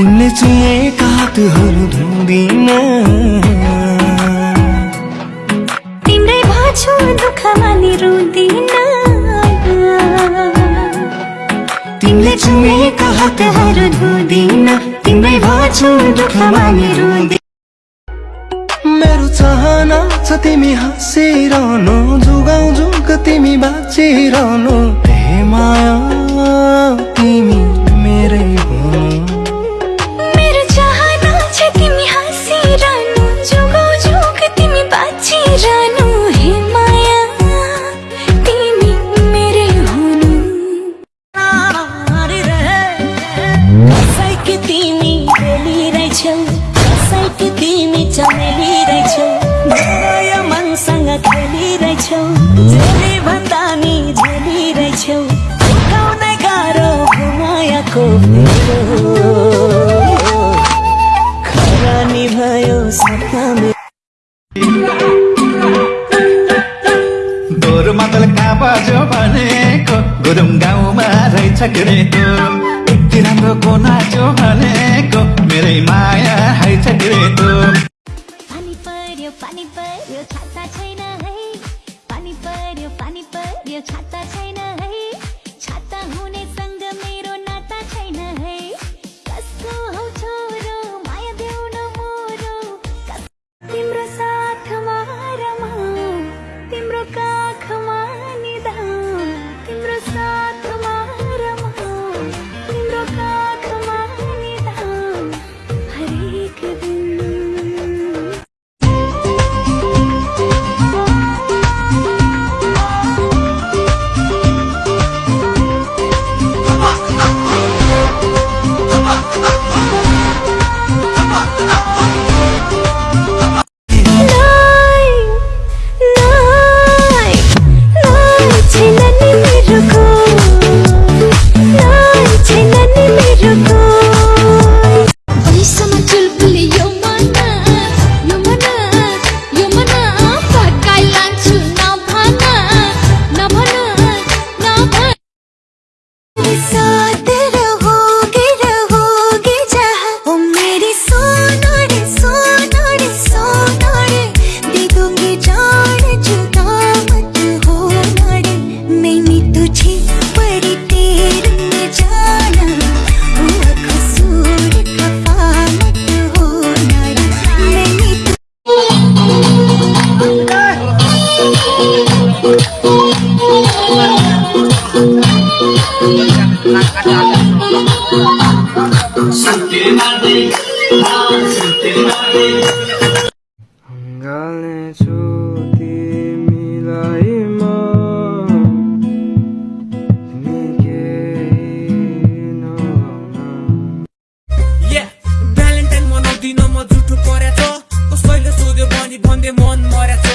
तिमीले चुमेका हातहरू धुँदिन तिम्रै भाछु दुःखमा नि। रुँदिन तिमीले चुमेका हातहरू धुँदिन तिम्रै भाछु दुःखमा नि रुँदिन मेरो चाहना छ तिमी हाँसिरहनु जुगाउ जुग तिमी बाँचिरहनु हे तिमी चमेली रहेछौ मेरो यो मनसँग खेलिरहेछौ झेली भन्दा नि झेली रहेछौ गाउँदै गाह्रो घुमायाको फेरो खरानी भयो सपना गोरु मातल कहाँ बज्यो भनेको? गुरुङ गाउँमा रहेछ ग्रेको यति राम्रो को नाच्यो भनेको? मेरै माया ग्रेको पानी पर्यो पानी पर्यो छाता छैन है पानी पर्यो पानी पर्यो छाता गाल्नेछु तिमीलाई म भ्यालेन्टाइन मनाउँदिन म जुठो परेछ कसैले सोध्यो भने भन्दै मन मरेछ